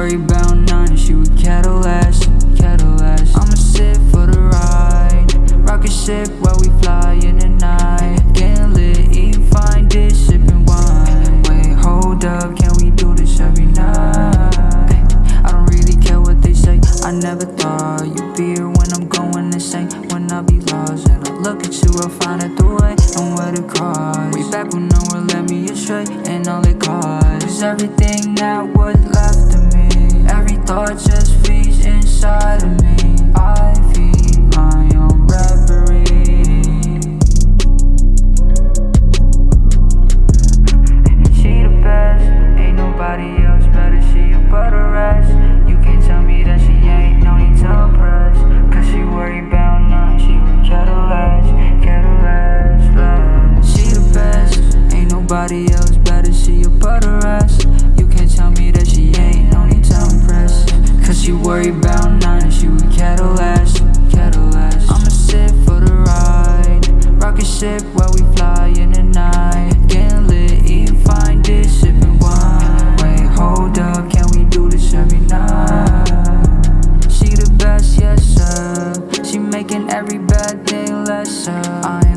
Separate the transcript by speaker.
Speaker 1: worry about none. She with Cadillac, I'ma sit for the ride. Rocket ship while we fly in the night. Getting lit, eating fine dish, sipping wine. Wait, hold up, can we do this every night? I don't really care what they say. I never thought you'd be here when I'm going insane. When I be lost and I look at you, I'll find a the way And where to cross Way back when no one led me astray And all it cost Was everything that was thought just feeds inside of me. I feed my own reverie. She the best, ain't nobody else better, she above the rest You can't tell me that she ain't, no need to impress. Cause she worry about nothing, she would Cadillac, kettle last, last She the best, ain't nobody else better, she She worry about nine, she with Cadillac, Cadillac I'ma sit for the ride Rocket ship while we fly in the night. Getting lit, eating fine dish, sipping wine. Wait, hold up, can we do this every night? She the best, yes sir. She making every bad thing lesser I